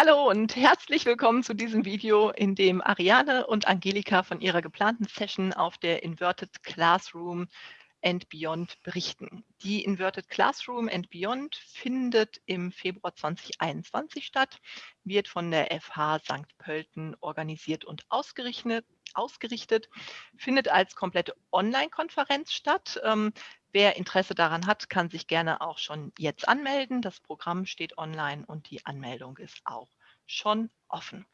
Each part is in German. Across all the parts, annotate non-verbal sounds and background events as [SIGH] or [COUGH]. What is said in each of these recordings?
Hallo und herzlich willkommen zu diesem Video, in dem Ariane und Angelika von ihrer geplanten Session auf der Inverted Classroom and Beyond berichten. Die Inverted Classroom and Beyond findet im Februar 2021 statt, wird von der FH St. Pölten organisiert und ausgerichtet, ausgerichtet findet als komplette Online-Konferenz statt. Wer Interesse daran hat, kann sich gerne auch schon jetzt anmelden. Das Programm steht online und die Anmeldung ist auch schon offen.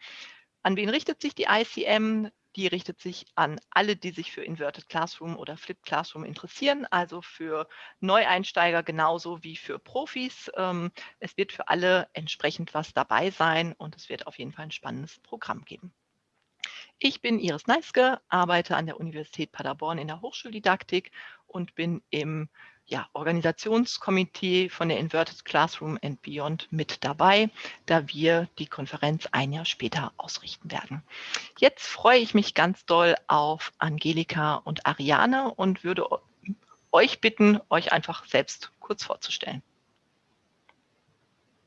An wen richtet sich die ICM? Die richtet sich an alle, die sich für Inverted Classroom oder Flipped Classroom interessieren, also für Neueinsteiger genauso wie für Profis. Ähm, es wird für alle entsprechend was dabei sein und es wird auf jeden Fall ein spannendes Programm geben. Ich bin Iris Neiske, arbeite an der Universität Paderborn in der Hochschuldidaktik und bin im ja, Organisationskomitee von der Inverted Classroom and Beyond mit dabei, da wir die Konferenz ein Jahr später ausrichten werden. Jetzt freue ich mich ganz doll auf Angelika und Ariane und würde euch bitten, euch einfach selbst kurz vorzustellen.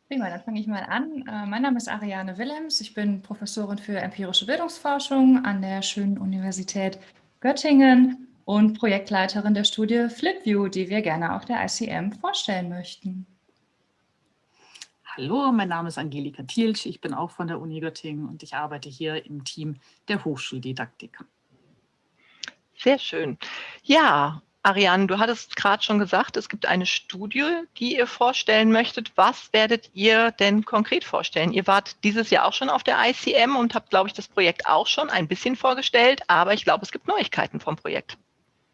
Prima, dann fange ich mal an. Äh, mein Name ist Ariane Willems. Ich bin Professorin für empirische Bildungsforschung an der schönen Universität Göttingen und Projektleiterin der Studie FlipView, die wir gerne auf der ICM vorstellen möchten. Hallo, mein Name ist Angelika Thielsch, ich bin auch von der Uni Göttingen und ich arbeite hier im Team der Hochschuldidaktik. Sehr schön. Ja, Ariane, du hattest gerade schon gesagt, es gibt eine Studie, die ihr vorstellen möchtet. Was werdet ihr denn konkret vorstellen? Ihr wart dieses Jahr auch schon auf der ICM und habt, glaube ich, das Projekt auch schon ein bisschen vorgestellt, aber ich glaube, es gibt Neuigkeiten vom Projekt.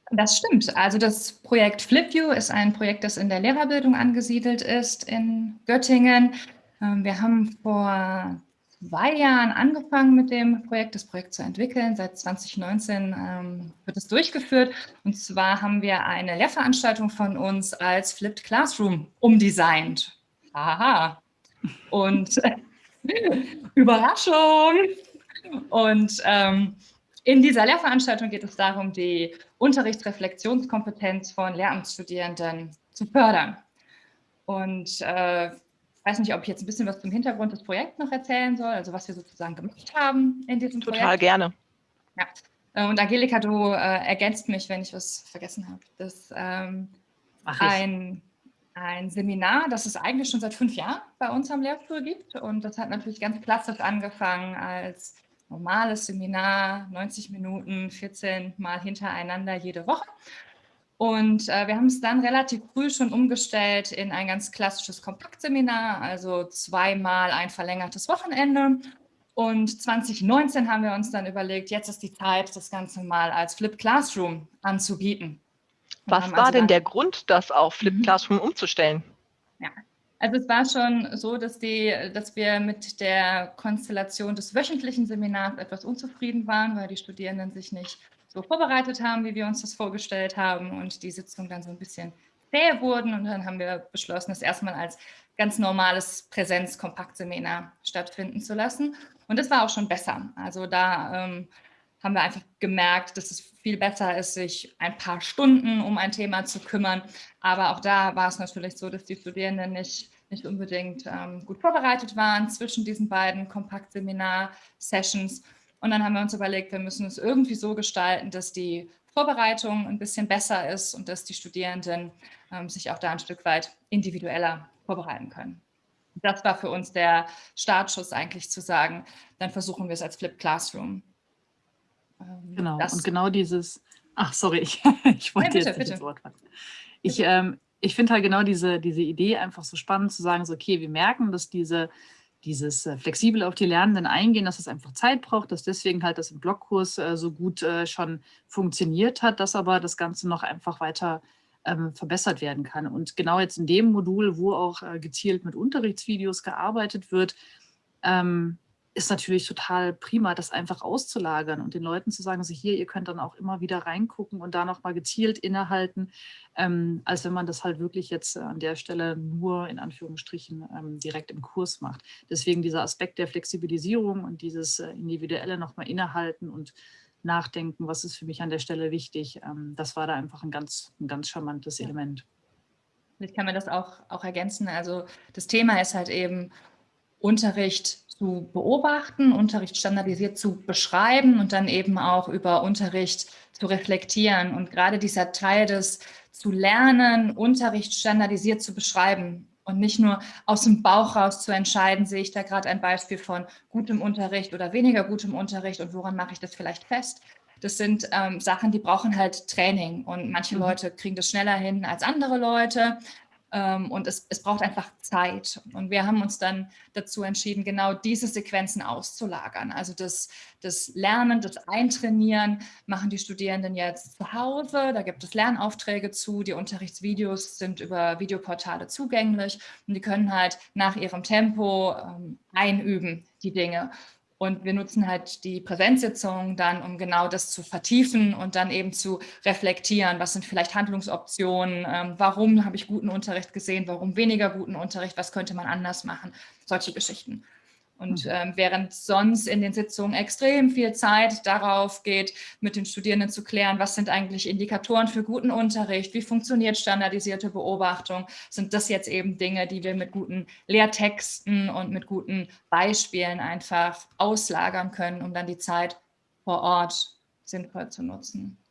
Das stimmt. Also das Projekt FlipView ist ein Projekt, das in der Lehrerbildung angesiedelt ist in Göttingen. Ähm, wir haben vor zwei Jahren angefangen mit dem Projekt, das Projekt zu entwickeln. Seit 2019 ähm, wird es durchgeführt. Und zwar haben wir eine Lehrveranstaltung von uns als Flipped Classroom umdesignt. Aha. Und [LAUGHS] Überraschung! Und ähm, in dieser Lehrveranstaltung geht es darum, die Unterrichtsreflexionskompetenz von Lehramtsstudierenden zu fördern. Und äh, weiß nicht, ob ich jetzt ein bisschen was zum Hintergrund des Projekts noch erzählen soll, also was wir sozusagen gemacht haben in diesem Total Projekt. Total gerne. Ja. Äh, und Angelika, du äh, ergänzt mich, wenn ich was vergessen habe. Das ähm, ein, ein Seminar, das es eigentlich schon seit fünf Jahren bei uns am Lehrstuhl gibt. Und das hat natürlich ganz klassisch angefangen als normales Seminar, 90 Minuten, 14 Mal hintereinander jede Woche. Und äh, wir haben es dann relativ früh schon umgestellt in ein ganz klassisches Kompaktseminar, also zweimal ein verlängertes Wochenende. Und 2019 haben wir uns dann überlegt, jetzt ist die Zeit, das Ganze mal als Flip Classroom anzubieten. Was war also denn der Grund, das auf Flip mhm. Classroom umzustellen? Ja, also es war schon so, dass, die, dass wir mit der Konstellation des wöchentlichen Seminars etwas unzufrieden waren, weil die Studierenden sich nicht so vorbereitet haben, wie wir uns das vorgestellt haben und die Sitzungen dann so ein bisschen zäh wurden und dann haben wir beschlossen, das erstmal als ganz normales Präsenz-Kompaktseminar stattfinden zu lassen und das war auch schon besser. Also da ähm, haben wir einfach gemerkt, dass es viel besser ist, sich ein paar Stunden um ein Thema zu kümmern. Aber auch da war es natürlich so, dass die Studierenden nicht, nicht unbedingt ähm, gut vorbereitet waren zwischen diesen beiden Kompaktseminar-Sessions. Und dann haben wir uns überlegt, wir müssen es irgendwie so gestalten, dass die Vorbereitung ein bisschen besser ist und dass die Studierenden ähm, sich auch da ein Stück weit individueller vorbereiten können. Das war für uns der Startschuss eigentlich zu sagen, dann versuchen wir es als Flip Classroom. Ähm, genau, und genau dieses, ach sorry, [LAUGHS] ich, ich wollte ja, bitte, jetzt nicht ins Wort fallen. Ich, ähm, ich finde halt genau diese, diese Idee einfach so spannend zu sagen, so, okay, wir merken, dass diese dieses äh, flexibel auf die Lernenden eingehen, dass es einfach Zeit braucht, dass deswegen halt das im Blockkurs äh, so gut äh, schon funktioniert hat, dass aber das Ganze noch einfach weiter ähm, verbessert werden kann. Und genau jetzt in dem Modul, wo auch gezielt mit Unterrichtsvideos gearbeitet wird, ähm, ist natürlich total prima, das einfach auszulagern und den Leuten zu sagen, also hier, ihr könnt dann auch immer wieder reingucken und da nochmal gezielt innehalten, ähm, als wenn man das halt wirklich jetzt an der Stelle nur in Anführungsstrichen ähm, direkt im Kurs macht. Deswegen dieser Aspekt der Flexibilisierung und dieses äh, individuelle nochmal innehalten und nachdenken, was ist für mich an der Stelle wichtig, ähm, das war da einfach ein ganz, ein ganz charmantes Element. Vielleicht kann man das auch, auch ergänzen. Also das Thema ist halt eben, Unterricht zu beobachten, Unterricht standardisiert zu beschreiben und dann eben auch über Unterricht zu reflektieren. Und gerade dieser Teil des zu lernen, Unterricht standardisiert zu beschreiben und nicht nur aus dem Bauch raus zu entscheiden, sehe ich da gerade ein Beispiel von gutem Unterricht oder weniger gutem Unterricht und woran mache ich das vielleicht fest. Das sind ähm, Sachen, die brauchen halt Training und manche mhm. Leute kriegen das schneller hin als andere Leute. Ähm, und es, es braucht einfach Zeit. Und wir haben uns dann dazu entschieden, genau diese Sequenzen auszulagern. Also das, das Lernen, das Eintrainieren machen die Studierenden jetzt zu Hause. Da gibt es Lernaufträge zu. Die Unterrichtsvideos sind über Videoportale zugänglich und die können halt nach ihrem Tempo ähm, einüben, die Dinge. Und wir nutzen halt die Präsenzsitzungen dann, um genau das zu vertiefen und dann eben zu reflektieren, was sind vielleicht Handlungsoptionen, ähm, warum habe ich guten Unterricht gesehen, warum weniger guten Unterricht, was könnte man anders machen, solche Geschichten. Und mhm. ähm, während sonst in den Sitzungen extrem viel Zeit darauf geht, mit den Studierenden zu klären, was sind eigentlich Indikatoren für guten Unterricht, wie funktioniert standardisierte Beobachtung, sind das jetzt eben Dinge, die wir mit guten Lehrtexten und mit guten Beispielen einfach auslagern können, um dann die Zeit vor Ort sinnvoll zu nutzen.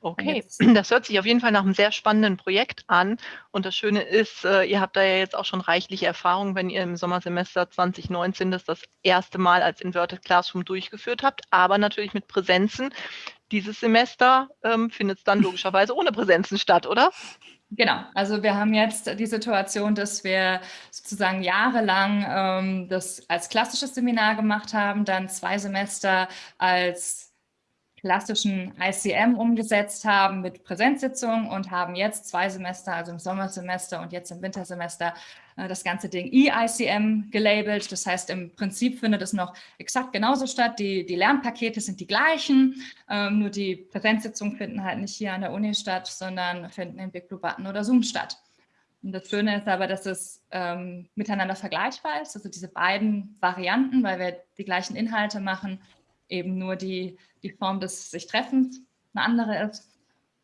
Okay, [CLEARS THROAT] das hört sich auf jeden Fall nach einem sehr spannenden Projekt an. Und das Schöne ist, äh, ihr habt da ja jetzt auch schon reichliche Erfahrung, wenn ihr im Sommersemester 2019 das das erste Mal als Inverted Classroom durchgeführt habt, aber natürlich mit Präsenzen. Dieses Semester ähm, findet es dann [LAUGHS] logischerweise ohne Präsenzen statt, oder? Genau, also wir haben jetzt die Situation, dass wir sozusagen jahrelang ähm, das als klassisches Seminar gemacht haben, dann zwei Semester als klassischen ICM umgesetzt haben mit Präsenzsitzungen und haben jetzt zwei Semester, also im Sommersemester und jetzt im Wintersemester, äh, das ganze Ding EICM gelabelt. Das heißt, im Prinzip findet es noch exakt genauso statt. Die, die Lernpakete sind die gleichen, ähm, nur die Präsenzsitzungen finden halt nicht hier an der Uni statt, sondern finden in Big Blue Button oder Zoom statt. Und das Schöne ist aber, dass es ähm, miteinander vergleichbar ist, also diese beiden Varianten, weil wir die gleichen Inhalte machen, eben nur die, die Form des sich Treffens eine andere ist.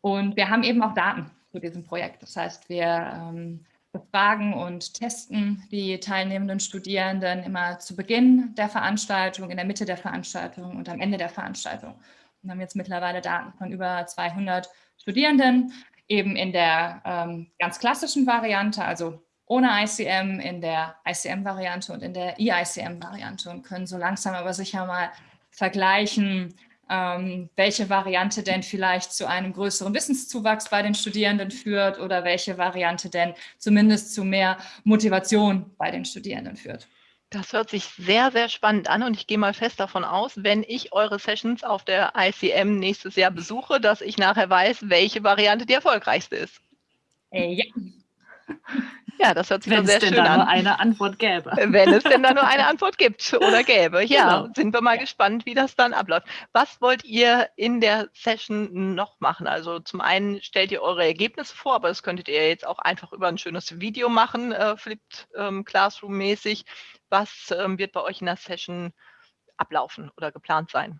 Und wir haben eben auch Daten zu diesem Projekt. Das heißt, wir ähm, befragen und testen die teilnehmenden Studierenden immer zu Beginn der Veranstaltung, in der Mitte der Veranstaltung und am Ende der Veranstaltung. Und haben jetzt mittlerweile Daten von über 200 Studierenden, eben in der ähm, ganz klassischen Variante, also ohne ICM, in der ICM-Variante und in der EICM-Variante und können so langsam aber sicher mal vergleichen, ähm, welche Variante denn vielleicht zu einem größeren Wissenszuwachs bei den Studierenden führt oder welche Variante denn zumindest zu mehr Motivation bei den Studierenden führt. Das hört sich sehr, sehr spannend an und ich gehe mal fest davon aus, wenn ich eure Sessions auf der ICM nächstes Jahr besuche, dass ich nachher weiß, welche Variante die erfolgreichste ist. Äh, ja. [LAUGHS] Ja, das hört sich Wenn sehr schön an. Wenn es denn da nur eine Antwort gäbe. Wenn es denn da nur eine Antwort gibt oder gäbe. Ja, genau. sind wir mal gespannt, wie das dann abläuft. Was wollt ihr in der Session noch machen? Also zum einen stellt ihr eure Ergebnisse vor, aber das könntet ihr jetzt auch einfach über ein schönes Video machen, äh, Flipped ähm, Classroom-mäßig. Was ähm, wird bei euch in der Session ablaufen oder geplant sein?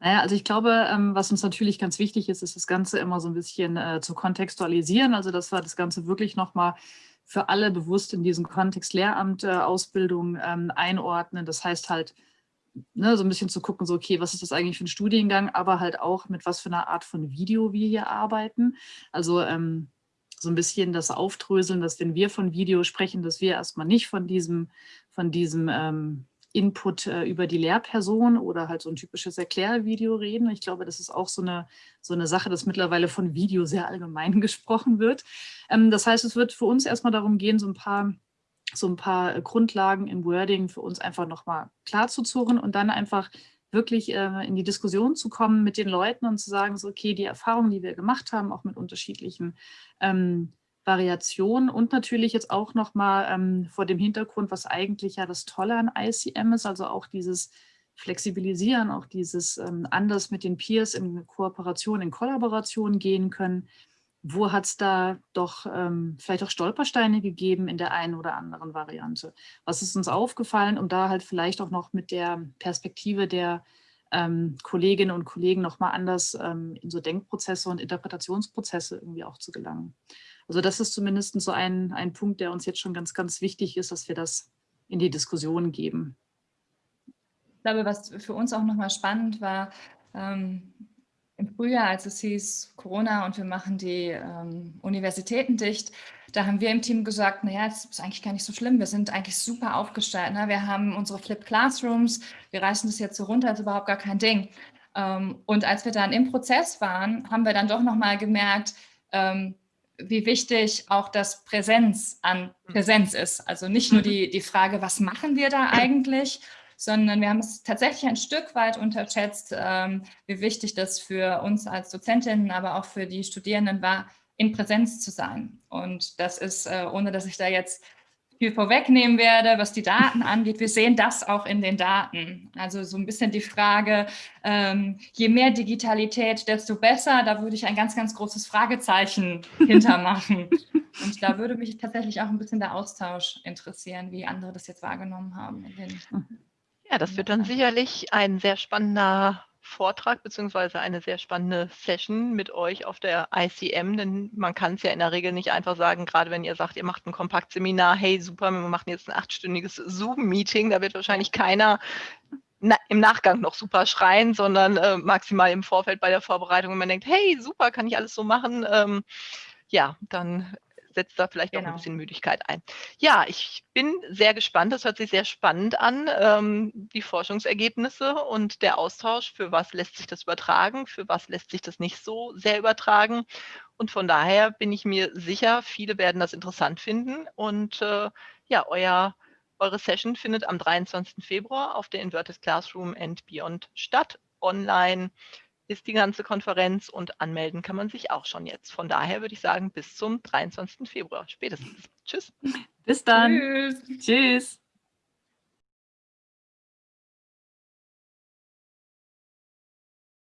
Naja, also ich glaube, ähm, was uns natürlich ganz wichtig ist, ist das Ganze immer so ein bisschen äh, zu kontextualisieren. Also dass wir das Ganze wirklich nochmal für alle bewusst in diesen Kontext Lehramt, äh, Ausbildung ähm, einordnen. Das heißt halt, ne, so ein bisschen zu gucken, so okay, was ist das eigentlich für ein Studiengang, aber halt auch mit was für einer Art von Video wir hier arbeiten. Also ähm, so ein bisschen das Aufdröseln, dass wenn wir von Video sprechen, dass wir erstmal nicht von diesem, von diesem ähm, Input äh, über die Lehrperson oder halt so ein typisches Erklärvideo reden. Ich glaube, das ist auch so eine, so eine Sache, dass mittlerweile von Video sehr allgemein [LAUGHS] gesprochen wird. Ähm, das heißt, es wird für uns erstmal darum gehen, so ein paar so ein paar Grundlagen im Wording für uns einfach nochmal klar zu zurren und dann einfach wirklich äh, in die Diskussion zu kommen mit den Leuten und zu sagen, so okay, die Erfahrungen, die wir gemacht haben, auch mit unterschiedlichen ähm, Variation und natürlich jetzt auch nochmal ähm, vor dem Hintergrund, was eigentlich ja das Tolle an ICM ist, also auch dieses Flexibilisieren, auch dieses ähm, anders mit den Peers in Kooperation, in Kollaboration gehen können. Wo hat es da doch ähm, vielleicht auch Stolpersteine gegeben in der einen oder anderen Variante? Was ist uns aufgefallen, um da halt vielleicht auch noch mit der Perspektive der ähm, Kolleginnen und Kollegen nochmal anders ähm, in so Denkprozesse und Interpretationsprozesse irgendwie auch zu gelangen. Also das ist zumindest so ein, ein Punkt, der uns jetzt schon ganz, ganz wichtig ist, dass wir das in die Diskussion geben. Ich glaube, was für uns auch nochmal spannend war, ähm, im Frühjahr, als es hieß Corona und wir machen die ähm, Universitäten dicht, da haben wir im Team gesagt, naja, das ist eigentlich gar nicht so schlimm, wir sind eigentlich super aufgestellt. Ne? Wir haben unsere Flip Classrooms, wir reißen das jetzt so runter, ist überhaupt gar kein Ding. Ähm, und als wir dann im Prozess waren, haben wir dann doch nochmal gemerkt, ähm, wie wichtig auch das Präsenz an Präsenz ist. Also nicht nur die, die Frage, was machen wir da eigentlich, sondern wir haben es tatsächlich ein Stück weit unterschätzt, ähm, wie wichtig das für uns als Dozentinnen, aber auch für die Studierenden war, in Präsenz zu sein. Und das ist, äh, ohne dass ich da jetzt viel vorwegnehmen werde, was die Daten angeht. Wir sehen das auch in den Daten. Also so ein bisschen die Frage, ähm, je mehr Digitalität, desto besser. Da würde ich ein ganz, ganz großes Fragezeichen hintermachen. [LAUGHS] Und da würde mich tatsächlich auch ein bisschen der Austausch interessieren, wie andere das jetzt wahrgenommen haben. ja, das wird dann sicherlich ein sehr spannender Vortrag beziehungsweise eine sehr spannende Session mit euch auf der ICM, denn man kann es ja in der Regel nicht einfach sagen, gerade wenn ihr sagt, ihr macht ein Kompaktseminar, hey super, wir machen jetzt ein achtstündiges Zoom-Meeting, da wird wahrscheinlich keiner na, im Nachgang noch super schreien, sondern äh, maximal im Vorfeld bei der Vorbereitung, wenn man denkt, hey super, kann ich alles so machen, ähm, ja, dann setzt da vielleicht genau. auch ein bisschen Müdigkeit ein. Ja, ich bin sehr gespannt. Das hört sich sehr spannend an, ähm, die Forschungsergebnisse und der Austausch. Für was lässt sich das übertragen? Für was lässt sich das nicht so sehr übertragen? Und von daher bin ich mir sicher, viele werden das interessant finden. Und äh, ja, euer eure Session findet am 23. Februar auf der Inverted Classroom and Beyond statt, online ist die ganze Konferenz und anmelden kann man sich auch schon jetzt. Von daher würde ich sagen, bis zum 23. Februar spätestens. Tschüss. Bis dann. Tschüss. Tschüss.